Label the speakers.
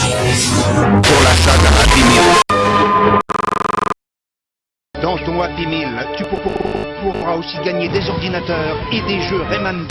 Speaker 1: pour l'achat d'un Happy Meal. Dans ton Happy Meal, tu pourras aussi gagner des ordinateurs et des jeux Rayman.